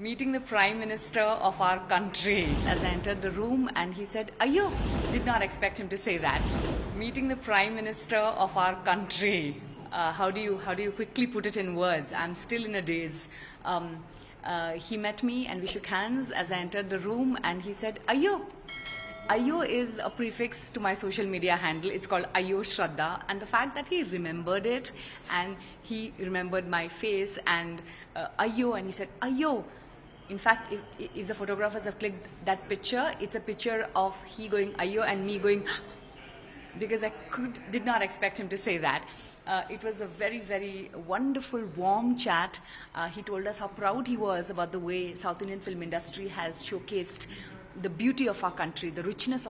meeting the prime minister of our country as I entered the room and he said, Ayo, did not expect him to say that. Meeting the prime minister of our country. Uh, how do you how do you quickly put it in words? I'm still in a daze. Um, uh, he met me and we shook hands as I entered the room and he said, Ayo, Ayo is a prefix to my social media handle. It's called Aiyyo Shraddha. And the fact that he remembered it and he remembered my face and uh, Ayo, and he said, Ayo. In fact, if, if the photographers have clicked that picture, it's a picture of he going Ayo and me going because I could did not expect him to say that. Uh, it was a very, very wonderful, warm chat. Uh, he told us how proud he was about the way South Indian film industry has showcased the beauty of our country, the richness